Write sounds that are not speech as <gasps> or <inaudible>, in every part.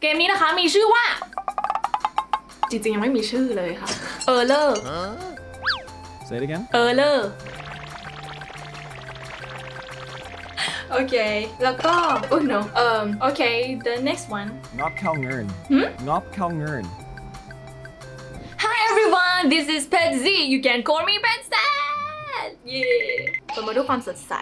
เกมนี้นะคะมีชื่อว่า จริงๆ ยังไม่มีชื่อเลยค่ะ เออเลอร์ Say it again. เออเลอร์โอเค แล้วก็ oh no um okay the next one Ngop Khao Ngern. Hmm? Ngop Khao Ngern. Hi everyone this is Pet Z you can call me Pet Z เย้เปิดมาด้วยความสดใส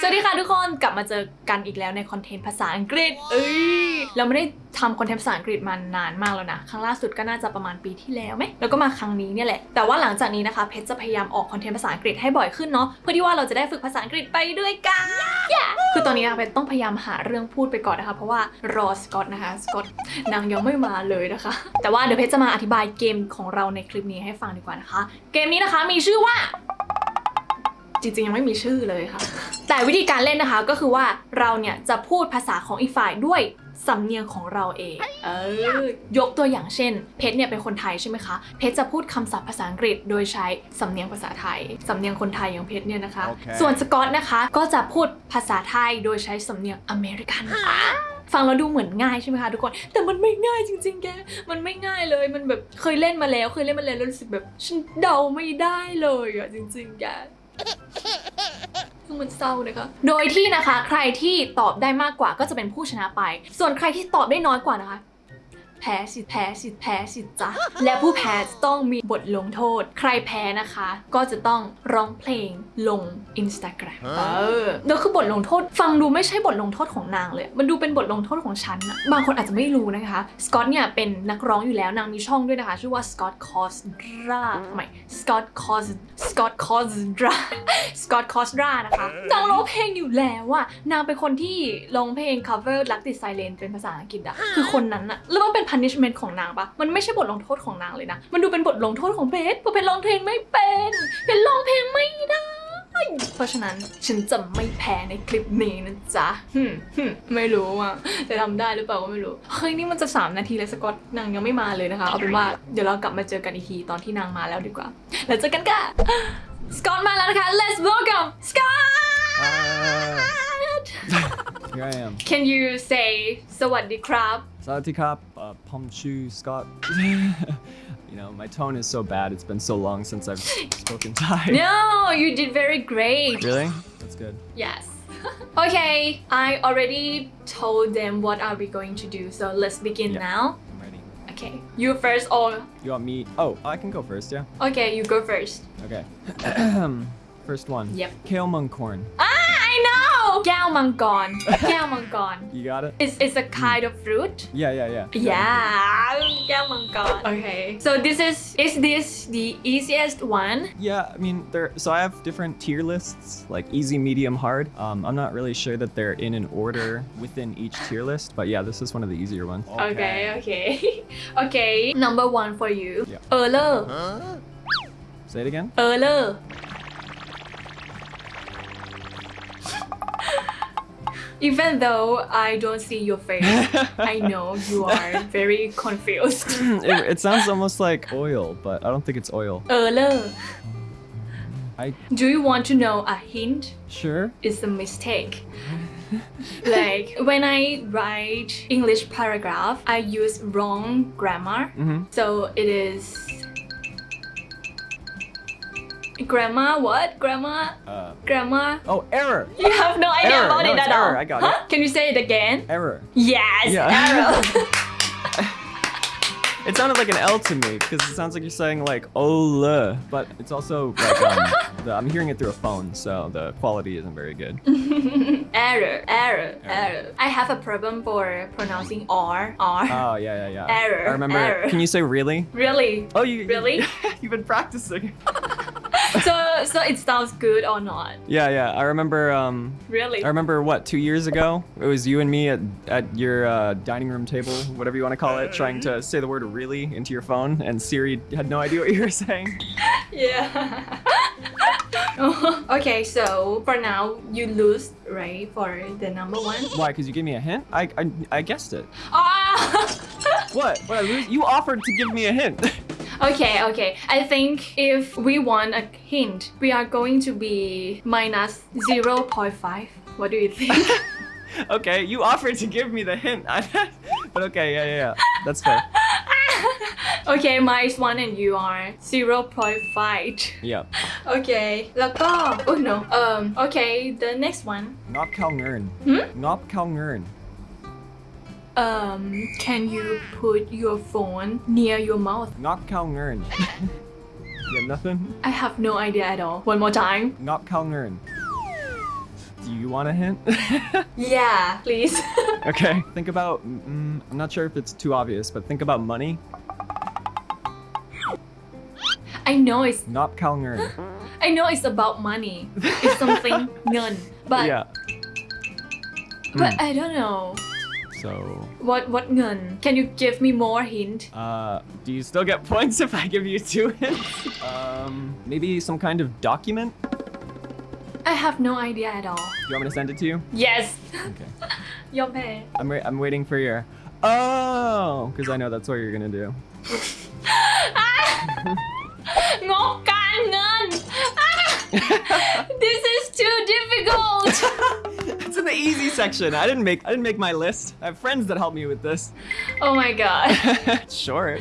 สวัสดีค่ะทุกคนกลับมาเจอกันอีกแล้วในคอนเทนต์ภาษาอังกฤษ เอ้ยเราไม่ได้ทำคอนเทนต์ภาษาอังกฤษมานานมากแล้วนะ ครั้งล่าสุดก็น่าจะประมาณปีที่แล้วไหมแล้วก็มาครั้งนี้เนี่ยแหละ แต่ว่าหลังจากนี้นะคะ เพชรจะพยายามออกคอนเทนต์ภาษาอังกฤษให้บ่อยขึ้นเนาะ เพื่อที่ว่าเราจะได้ฝึกภาษาอังกฤษไปด้วยกัน Yeah คือตอนนี้นะคะเพชรต้องพยายามหาเรื่องพูดไปก่อนนะคะ เพราะว่ารอสกอตนะคะ สกอตนางยังไม่มาเลยนะคะ แต่ว่าเดี๋ยวเพชรจะมาอธิบายเกมของเราในคลิปนี้ให้ฟังดีกว่านะคะ เกมนี้นะคะมีชื่อว่า จริงๆ ยังไม่มีชื่อเลยค่ะ แต่วิธีการเล่นนะคะก็คือว่าเราเนี่ยจะพูดภาษาของอีกฝ่ายด้วยสำเนียงของเราเอง เออยกตัวอย่างเช่น เพชรเนี่ยเป็นคนไทยใช่ไหมคะ เพชรจะพูดคำศัพท์ภาษาอังกฤษ โดยใช้สำเนียงภาษาไทย สำเนียงคนไทยอย่างเพชรเนี่ยนะคะโอเคส่วนสกอตนะคะก็จะพูดภาษาไทยโดยใช้สำเนียงอเมริกันฟังแล้วดูเหมือนง่ายใช่ไหมคะทุกคน แต่มันไม่ง่ายจริง ๆ แก มันไม่ง่ายเลย มันแบบเคยเล่นมาแล้ว เคยเล่นมาแล้วแล้วรู้สึกแบบฉันเดาไม่ได้เลยอะจริง ๆ แก คือมันเศร้านะคะ โดยที่นะคะ ใครที่ตอบได้มากกว่าก็จะเป็นผู้ชนะไป ส่วนใครที่ตอบได้น้อยกว่านะคะ แพ้สิแพ้สิแพ้สิจ้ะและผู้แพ้จะต้องมีบทลงโทษ ใครแพ้นะคะ ก็จะต้องร้องเพลงลง Instagram เออแล้วคือบทลงโทษฟังดูไม่ใช่บทลงโทษของนางเลย มันดูเป็นบทลงโทษของฉันอะบางคนอาจจะไม่รู้นะคะสกอตเนี่ยเป็นนักร้องอยู่แล้วนางมีช่องด้วยนะคะ ชื่อว่า Scott Cosdra ทำไม Scott Cos Scott Cosdra Scott Cosdra นะคะนางร้องเพลงอยู่แล้วอะนางเป็นคนที่ร้องเพลง cover รักติดไซเลนเป็นภาษาอังกฤษอะคือคนนั้นอะแล้วมันเป็น punishment ของนางปะมันไม่ใช่บทลงโทษของนางเลยนะ มันดูเป็นบทลงโทษของเพชรเพราะเพชรร้องเพลงไม่เป็นเพชรร้องเพลงไม่ได้ เพราะฉะนั้นฉันจะไม่แพ้ในคลิปนี้นะจ๊ะหึ่มหึ่มไม่รู้อะจะทำได้หรือเปล่าก็ไม่รู้ เฮ้ยนี่มันจะ 3 นาทีเลยสกอตนางยังไม่มาเลยนะคะ เอาเป็นว่าเดี๋ยวเรากลับมาเจอกันอีกทีตอนที่นางมาแล้วดีกว่า แล้วเจอกันค่ะสกอตมาแล้วนะคะ let's welcome Scott Here I am. can you say สวัสดีครับ Sawatikap, uh, Pomchu, Scott. <laughs> you know, my tone is so bad. It's been so long since I've <laughs> spoken Thai. no you did very great Really? That's good. Yes. <laughs> okay, I already told them what are we going to do, so let's begin Yeah. now. I'm ready. Okay, you first or You want me? Oh, I can go first, yeah? okay, you go first. Okay. <clears throat> first one. Yep. Kale mung corn. Ah, Galmangon. Galmangon. You got it? It's, it's a kind of fruit. Yeah, yeah, yeah. Yeah, Galmangon. Okay. So this is, is this the easiest one? Yeah, I mean, there. so I have different tier lists, like easy, medium, hard. Um, I'm not really sure that they're in an order within each tier list, but yeah, this is one of the easier ones. Okay, okay. okay, <laughs> okay. number one for you. Yeah. Erler. Huh? Say it again. Erler. Even though I don't see your face, <laughs> I know you are very confused. <laughs> it, it, sounds almost like oil, but I don't think it's oil. Erler. I... Do you want to know a hint? Sure. It's a mistake. like when I write English paragraph, I use wrong grammar. Mm -hmm. So it is grammar. What Grandma? Uh, Grammar. oh, error. You have no idea Error. about No, it at all. error. I got huh? it. Can you say it again? Error. Yes, Yeah. error. <laughs> <laughs> It sounded like an L to me because it sounds like you're saying like ole, but it's also like um, the, I'm hearing it through a phone, so the quality isn't very good. <laughs> error, error, error. I have a problem for pronouncing R, R. Oh yeah, yeah, yeah. Error, I remember. error. Can you say really? really? Oh, you Really? You've been practicing. So, so it sounds good or not? yeah, yeah. I remember. Um, Really? I remember what two years ago. It was you and me at at your uh, dining room table, whatever you want to call it, trying to say the word "really" into your phone, and Siri had no idea what you were <laughs> saying. Yeah. <laughs> okay, so for now you lose, right? For the number one. Why? Because you gave me a hint. I I, I guessed it. Ah. <laughs> What? What? I lose? You offered to give me a hint. okay, okay. I think if we want a hint, we are going to be minus zero point five. What do you think? <laughs> okay, you offered to give me the hint. <laughs> I, but okay, yeah, yeah, yeah. That's fair. <laughs> okay minus one and you are 0.5 Yeah. okay แล้วก็ oh no um okay the next one Ngop Khao Ngern. Hmm? Ngop Khao Ngern. Um, can you put your phone near your mouth? Not Kalngern. <laughs> you have nothing? I have no idea at all. One more time. Not Kalngern. Do you want a hint? <laughs> yeah, please. <laughs> okay, think about, mm, I'm not sure if it's too obvious, but think about money. I know it's... Not Kalngern. <gasps> I know it's about money. It's something none. But... Yeah. But mm. I don't know. So... What what gun? Can you give me more hint? Uh, do you still get <laughs> points if I give you two hints? um, maybe some kind of document? I have no idea at all. Do you want me to send it to you? Yes. Okay. <laughs> Your. I'm, I'm waiting for your... Oh! Because I know that's what you're going to do. <laughs> this is too difficult! It's in the easy section. I didn't make. I didn't make my list. I have friends that help me with this. Oh my god <laughs> short.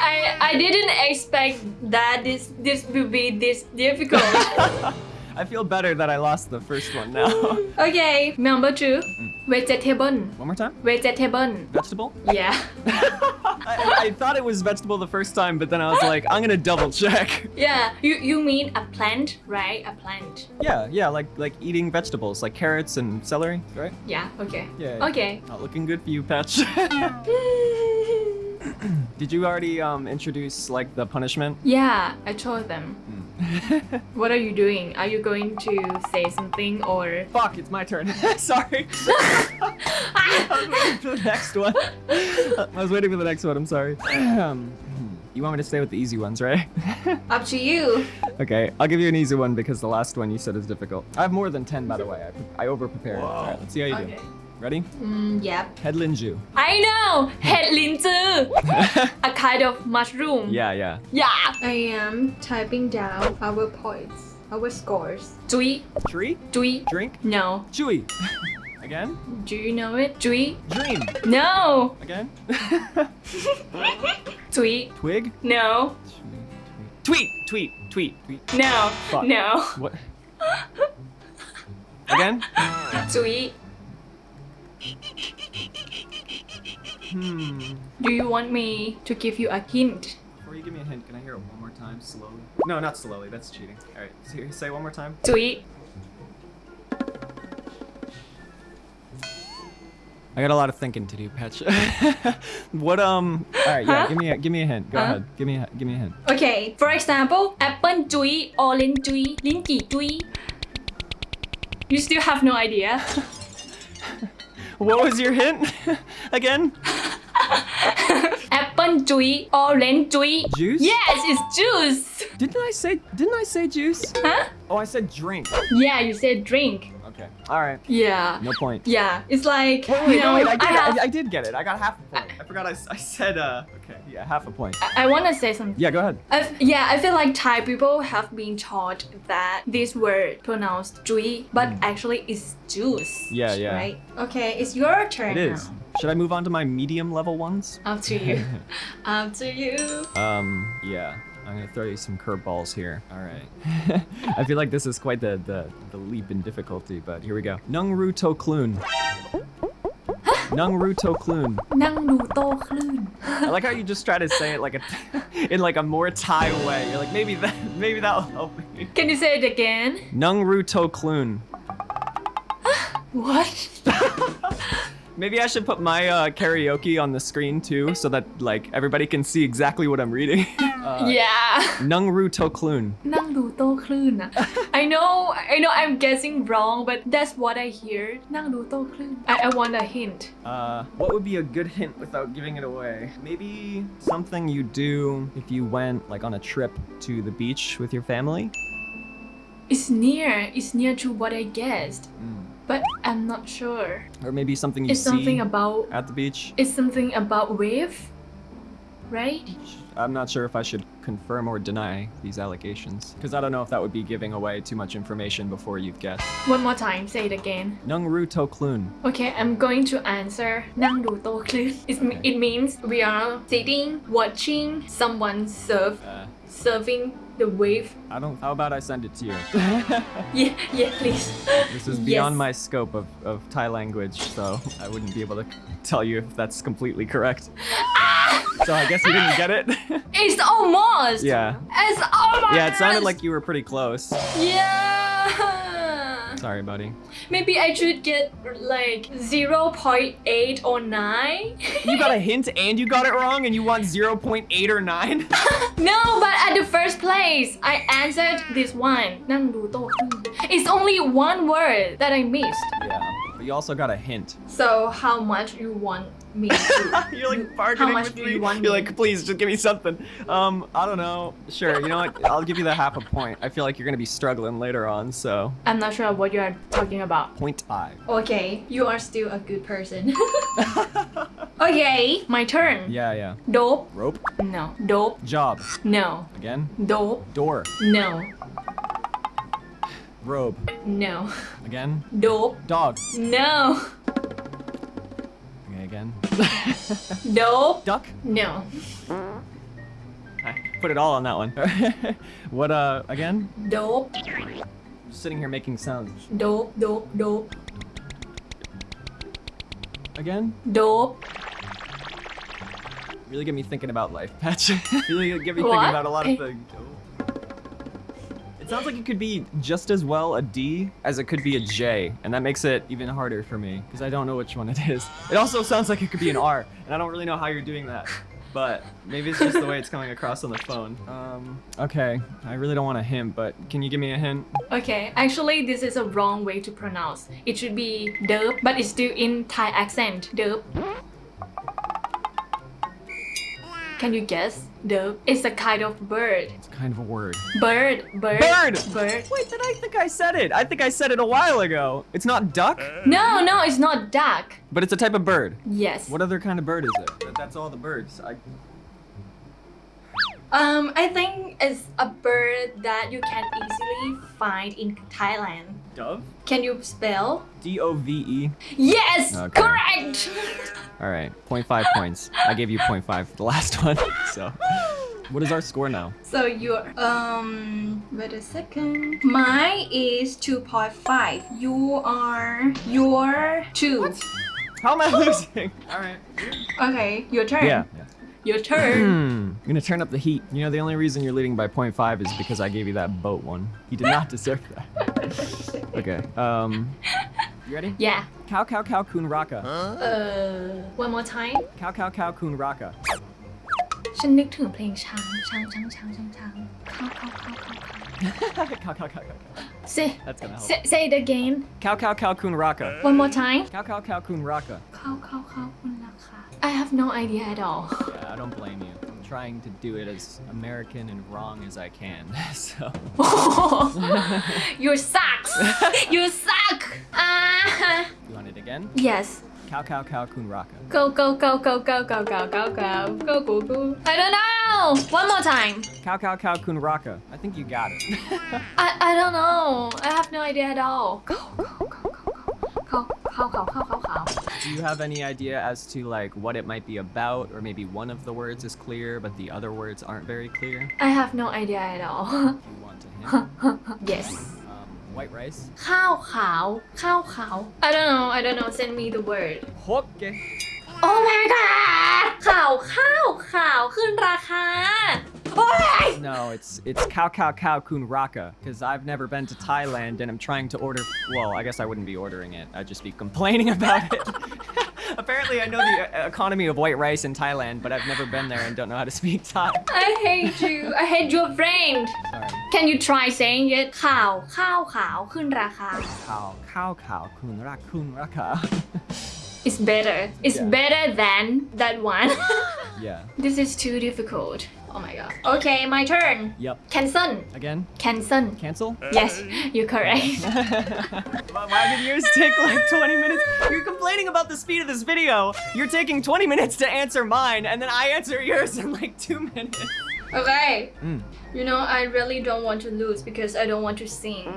I I didn't expect that this this will be this difficult <laughs> I feel better that I lost the first one now. <laughs> Okay number two mm. Vegetable one more time. vegetable Vegetable. yeah <laughs> I, I thought it was vegetable the first time, but then I was like, I'm gonna double check. yeah you you mean a plant right a plant Yeah, yeah, like like eating vegetables, like carrots and celery, right? yeah okay Yeah. okay Not looking good for you, Patch. <laughs> <laughs> Did you already um introduce like the punishment? yeah I told them <laughs> what are you doing? Are you going to say something or... Fuck, it's my turn. <laughs> sorry. I was waiting for the next one. I was waiting for the next one, I'm sorry. Um, you want me to stay with the easy ones, right? Up to you. Okay, I'll give you an easy one because the last one you said is difficult. I have more than 10, by the way. I, I over-prepared. All right, let's see how you okay. do. Ready? Mm, yep. Headlinju. I know! Headlinju! <laughs> a kind of mushroom. Yeah, yeah. Yeah. I am typing down our points, our scores. Dui. Tree? Dui. Drink? No. Chewy. Again? Do you know it? Dui. Dream. No. Again? <laughs> Tweet. Twig? No. Tweet. Tweet. Tweet. Tweet. No. Fuck. No. What? Again? Tweet. Hmm. Do you want me to give you a hint? Before you give me a hint, can I hear it one more time slowly? No, not slowly. That's cheating. All right, say one more time. Sweet. I got a lot of thinking to do, Patch. <laughs> what um? All right, yeah. Huh? Give me a give me a hint. Go huh? ahead. Give me a give me a hint. Okay. For example, apple tree, orange tree, linky tree. You still have no idea. <laughs> what was your hint <laughs> again? <laughs> Apple juice, orange juice. Juice? Yes, it's juice. Didn't I say? Didn't I say juice? Huh? Oh, I said drink. Yeah, you said drink. Okay. All right. Yeah. No point. Yeah. It's like wait, wait, you know. Wait, I, did, I, have... I, I, did get it. I got half a point. I forgot. I, I said uh. Okay. Yeah, half a point. I, want to say something. Yeah, go ahead. I, yeah, I feel like Thai people have been taught that this word pronounced "jui," but mm. actually it's juice. Yeah, yeah. Right. Okay, it's your turn. It is. Now. Should I move on to my medium level ones? Up to you. <laughs> Up to you. Um, yeah. I'm gonna throw you some curveballs here. All right. <laughs> I feel like this is quite the, the, the leap in difficulty, but here we go. nung ru to kloon nung Toklun. <gasps> Nung ru to Toklun. I like how you just try to say it like a, <laughs> in like a more Thai way. You're like, maybe that, maybe that'll help me. Can you say it again? Nung ru to kloon. <gasps> what? Maybe I should put my uh, karaoke on the screen too, so that like everybody can see exactly what I'm reading. <laughs> Uh, yeah. Nungru to klun. Nungru to klun. <laughs> I know, I know, I'm guessing wrong, but that's what I hear. Nungru to klun. I, I want a hint. Uh, what would be a good hint without giving it away? Maybe something you do if you went like on a trip to the beach with your family. It's near. It's near to what I guessed. Mm but I'm not sure. Or maybe something you it's see something about, at the beach. It's something about wave, right? I'm not sure if I should confirm or deny these allegations, because I don't know if that would be giving away too much information before you've guessed. One more time, say it again. Nangru Toklun. Okay, I'm going to answer Nangru Toklun. Okay. It means we are sitting, watching someone serve, uh, serving the wave. I don't. How about I send it to you? <laughs> Yeah, yeah, please. this is Yes. beyond my scope of, of Thai language, so I wouldn't be able to tell you if that's completely correct. Ah! so I guess you didn't get it. <laughs> It's almost. yeah. It's almost. Yeah, it sounded like you were pretty close. Yeah. Sorry, buddy. Maybe I should get like 0 0.8 or 9. you got a <laughs> hint and you got it wrong and you want 0 0.8 or 9? <laughs> no, but at the first place, I answered this one. It's only one word that I missed. Yeah. But you also got a hint. So how much you want me to? <laughs> You're like How bargaining much with do me. you want You're me? like, please, just give me something. Um, I don't know. Sure, you know what? <laughs> I'll give you the half a point. I feel like you're gonna be struggling later on, so I'm not sure what you are talking about. point five. Okay, you are still a good person. <laughs> okay, my turn. Yeah, yeah. Dope. Rope. No. Dope. Job. No. Again. Dope. Door. No. Robe. No. Again. Dope. Dog. No. Okay, again. Dope. Duck. No. I put it all on that one. <laughs> what, uh, again? Dope. Just sitting here making sounds. Dope. Dope. Dope. Again? Dope. Really get me thinking about life, Patch. <laughs> really get me thinking What? about a lot of things. <laughs> It sounds like it could be just as well a D as it could be a J, and that makes it even harder for me because I don't know which one it is. It also sounds like it could be an R, and I don't really know how you're doing that. But maybe it's just the way it's coming across on the phone. Um, okay, I really don't want a hint, but can you give me a hint? Okay, actually this is a wrong way to pronounce. It should be derp, but it's still in Thai accent. Derp. Can you guess? Derp. It's a kind of bird. It's kind of a word. Bird. Bird. Bird! Bird. Wait, did I think I said it? I think I said it a while ago. It's not duck, No, no, it's not duck. but it's a type of bird. Yes. What other kind of bird is it? That's all the birds. I, Um, I think it's a bird that you can easily find in Thailand. dove? Can you spell? D O V E. Yes, Okay. correct. <laughs> All right, 0.5 points. I gave you 0.5 for the last one. <laughs> So, what is our score now? So your um, wait a second. Mine is two point five. You are your two. How am I losing? <laughs> All right. Okay, your turn. Yeah. Your turn. <clears throat> I'm gonna turn up the heat. You know, the only reason you're leading by 0.5 is because I gave you that boat one. You did not deserve that. okay. Um. You ready? yeah. Cow cow cow kun raka. Uh, one more time. Cow cow cow kun raka. ฉันนึกถึงเพลงช้างช้างช้างช้างช้างช้างเข้าเข้าเข้าเข้าเข้า <laughs> cow cow cow cow. cow. Say That's gonna help. say say it again. Cow cow cow kun raka. One more time. Cow cow cow kun raka. เข้าเข้าเข้าคุณราคา I have no idea at all. Yeah, I don't blame you. I'm trying to do it as American and wrong as I can. So. you sucks. you suck. Ah. You want it again? yes. Cow cow cow kun raka. Go go go go go go go go go go go go. I don't know. One more time. Cow cow cow kun raka. I think you got it. I I don't know. I have no idea at all. Go go go go go. Go go go go go go do you have any idea as to like what it might be about or maybe one of the words is clear but the other words aren't very clear? I have no idea at all. you want to hint? <laughs> yes. Um, white rice? Khao khao. Khao khao. I don't know. I don't know. Send me the word. Okay. Oh my god! ข่าวข้าวข่าวขึ้นราคา no, it's it's cow cow cow Kun Raka, because I've never been to Thailand and I'm trying to order... Well, I guess I wouldn't be ordering it. I'd just be complaining <laughs> about it. <laughs> Apparently, I know the uh, economy of white rice in Thailand, but I've never been there and don't know how to speak Thai. I hate you. I hate your friend. Sorry. Can you try saying it? Cow cow cow kun raka. Kun raka, kun <laughs> raka. It's better It's Yeah. better than that one <laughs> yeah. This is too difficult Oh my god Okay my turn Yep. Cancel Again? Cancel Cancel? Yes you're correct <laughs> Why did yours take like 20 minutes? You're complaining about the speed of this video. You're taking 20 minutes to answer mine, and then I answer yours in like two minutes. Okay Mm. You know I really don't want to lose because I don't want to sing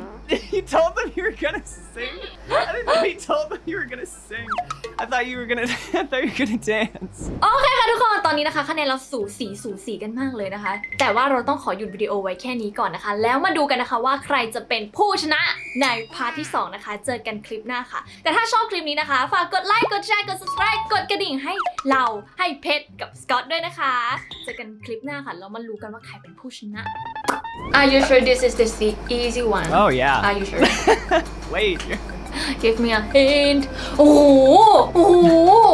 you told them you were gonna sing? I didn't know you told them you were gonna sing. I thought you were gonna I thought you were gonna dance. โอเคค่ะทุกคน ตอนนี้นะคะคะแนนเราสูสีสูสีกันมากเลยนะคะ แต่ว่าเราต้องขอหยุดวิดีโอไว้แค่นี้ก่อนนะคะ แล้วมาดูกันนะคะว่าใครจะเป็นผู้ชนะในพาร์ทที่ 2 นะคะ เจอกันคลิปหน้าค่ะ แต่ถ้าชอบคลิปนี้นะคะ ฝากกดไลค์ กดแชร์ กด subscribe กดกระดิ่งให้เราให้เพชรกับสกอตด้วยนะคะ เจอกันคลิปหน้าค่ะแล้วมารู้กันว่าใครเป็นผู้ชนะ Are you sure this is the easy one? Oh yeah. Are you sure? <laughs> Wait. Give me a hint. Oh, oh.